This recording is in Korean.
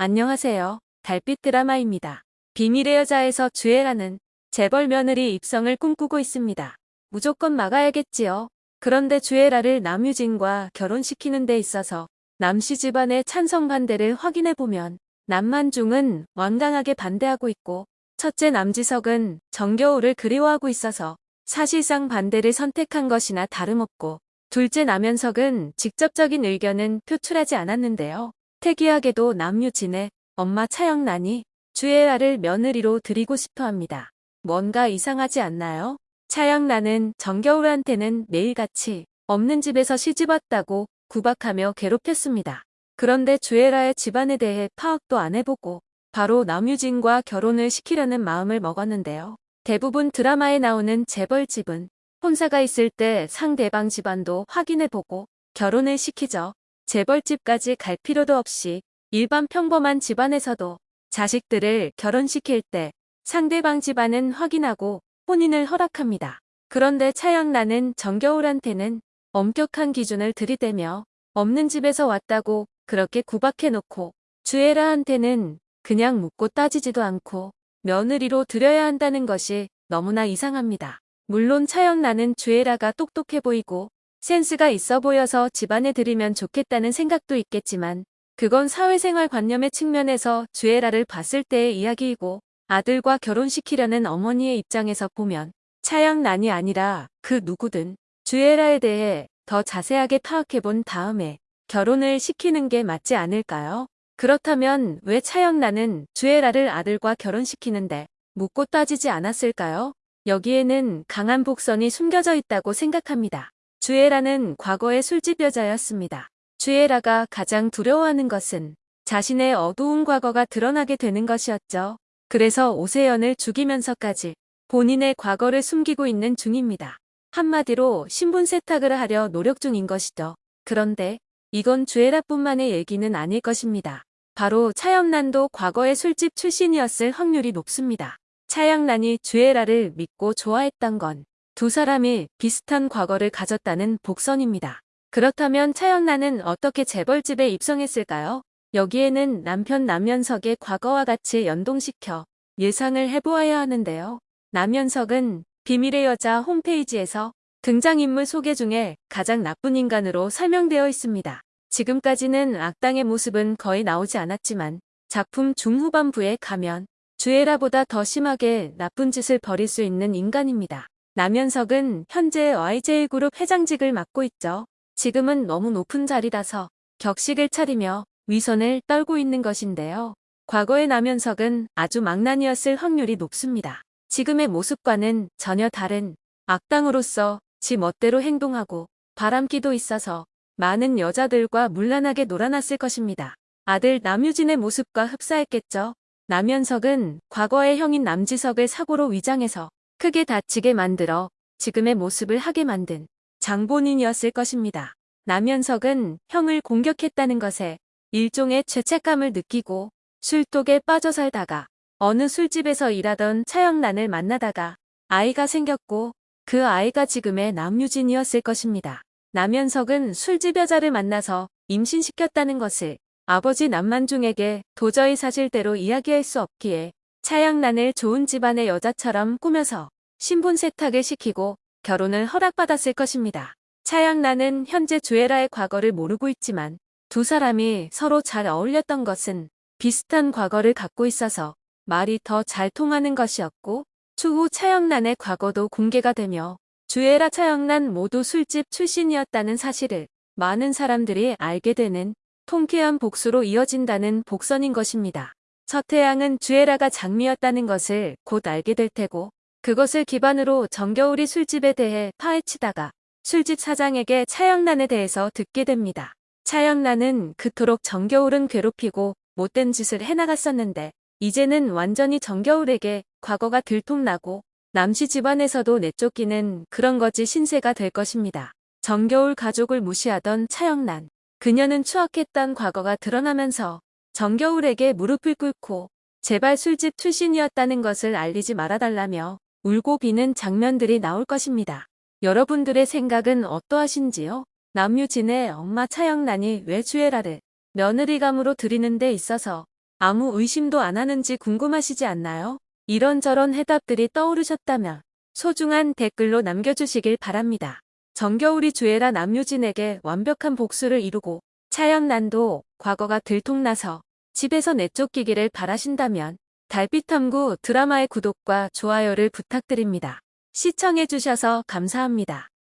안녕하세요. 달빛 드라마입니다. 비밀의 여자에서 주애라는 재벌 며느리 입성을 꿈꾸고 있습니다. 무조건 막아야겠지요. 그런데 주애라를 남유진과 결혼시키는 데 있어서 남씨 집안의 찬성 반대를 확인해보면 남만중은 완강하게 반대하고 있고 첫째 남지석은 정겨울을 그리워하고 있어서 사실상 반대를 선택한 것이나 다름없고 둘째 남현석은 직접적인 의견은 표출하지 않았는데요. 특이하게도 남유진의 엄마 차영란이 주애라를 며느리로 드리고 싶어 합니다. 뭔가 이상하지 않나요? 차영란은 정겨울한테는 매일같이 없는 집에서 시집왔다고 구박하며 괴롭혔습니다. 그런데 주애라의 집안에 대해 파악도 안 해보고 바로 남유진과 결혼을 시키려는 마음을 먹었는데요. 대부분 드라마에 나오는 재벌집은 혼사가 있을 때 상대방 집안도 확인해보고 결혼을 시키죠. 재벌집까지 갈 필요도 없이 일반 평범한 집안에서도 자식들을 결혼시킬 때 상대방 집안은 확인하고 혼인을 허락합니다. 그런데 차영란은 정겨울한테는 엄격한 기준을 들이대며 없는 집에서 왔다고 그렇게 구박해놓고 주애라한테는 그냥 묻고 따지지도 않고 며느리로 들여야 한다는 것이 너무나 이상합니다. 물론 차영란은 주애라가 똑똑해 보이고 센스가 있어 보여서 집안에 들이면 좋겠다는 생각도 있겠지만 그건 사회생활 관념의 측면에서 주애라를 봤을 때의 이야기이고 아들과 결혼시키려는 어머니의 입장에서 보면 차영란이 아니라 그 누구든 주애라에 대해 더 자세하게 파악해 본 다음에 결혼을 시키는 게 맞지 않을까요? 그렇다면 왜 차영란은 주애라를 아들과 결혼시키는데 묻고 따지지 않았을까요? 여기에는 강한 복선이 숨겨져 있다고 생각합니다. 주애라는 과거의 술집 여자였습니다. 주애라가 가장 두려워하는 것은 자신의 어두운 과거가 드러나게 되는 것이었죠. 그래서 오세연을 죽이면서까지 본인의 과거를 숨기고 있는 중입니다. 한마디로 신분 세탁을 하려 노력 중인 것이죠. 그런데 이건 주애라뿐만의 얘기는 아닐 것입니다. 바로 차영란도 과거의 술집 출신이었을 확률이 높습니다. 차영란이 주애라를 믿고 좋아했던 건 두 사람이 비슷한 과거를 가졌다는 복선입니다. 그렇다면 차영란은 어떻게 재벌집에 입성했을까요? 여기에는 남편 남현석의 과거와 같이 연동시켜 예상을 해보아야 하는데요. 남현석은 비밀의 여자 홈페이지에서 등장인물 소개 중에 가장 나쁜 인간으로 설명되어 있습니다. 지금까지는 악당의 모습은 거의 나오지 않았지만 작품 중후반부에 가면 주애라보다 더 심하게 나쁜 짓을 벌일 수 있는 인간입니다. 남현석은 현재 YJ그룹 회장직을 맡고 있죠. 지금은 너무 높은 자리라서 격식을 차리며 위선을 떨고 있는 것인데요. 과거의 남현석은 아주 망난이었을 확률이 높습니다. 지금의 모습과는 전혀 다른 악당으로서 지 멋대로 행동하고 바람기도 있어서 많은 여자들과 물란하게 놀아났을 것입니다. 아들 남유진의 모습과 흡사했겠죠. 남현석은 과거의 형인 남지석을 사고로 위장해서 크게 다치게 만들어 지금의 모습을 하게 만든 장본인이었을 것입니다. 남현석은 형을 공격했다는 것에 일종의 죄책감을 느끼고 술독에 빠져 살다가 어느 술집에서 일하던 차영란을 만나다가 아이가 생겼고 그 아이가 지금의 남유진이었을 것입니다. 남현석은 술집 여자를 만나서 임신시켰다는 것을 아버지 남만중에게 도저히 사실대로 이야기할 수 없기에 차양란을 좋은 집안의 여자처럼 꾸며서 신분 세탁을 시키고 결혼을 허락받았을 것입니다. 차양란은 현재 주애라의 과거를 모르고 있지만 두 사람이 서로 잘 어울렸던 것은 비슷한 과거를 갖고 있어서 말이 더 잘 통하는 것이었고 추후 차영란의 과거도 공개가 되며 주애라 차영란 모두 술집 출신이었다는 사실을 많은 사람들이 알게 되는 통쾌한 복수로 이어진다는 복선인 것입니다. 서태양은 주애라가 장미였다는 것을 곧 알게 될 테고 그것을 기반으로 정겨울이 술집에 대해 파헤치다가 술집 사장에게 차영란에 대해서 듣게 됩니다. 차영란은 그토록 정겨울은 괴롭히고 못된 짓을 해나갔었는데 이제는 완전히 정겨울에게 과거가 들통나고 남씨 집안에서도 내쫓기는 그런 거지 신세가 될 것입니다. 정겨울 가족을 무시하던 차영란. 그녀는 추악했던 과거가 드러나면서 정겨울에게 무릎을 꿇고 제발 술집 출신이었다는 것을 알리지 말아달라며 울고 비는 장면들이 나올 것입니다. 여러분들의 생각은 어떠하신지요? 남유진의 엄마 차영란이 왜 주애라를 며느리감으로 드리는 데 있어서 아무 의심도 안 하는지 궁금하시지 않나요? 이런저런 해답들이 떠오르셨다면 소중한 댓글로 남겨주시길 바랍니다. 정겨울이 주애라 남유진에게 완벽한 복수를 이루고 차연난도 과거가 들통나서 집에서 내쫓기기를 바라신다면 달빛탐구 드라마의 구독과 좋아요를 부탁드립니다. 시청해주셔서 감사합니다.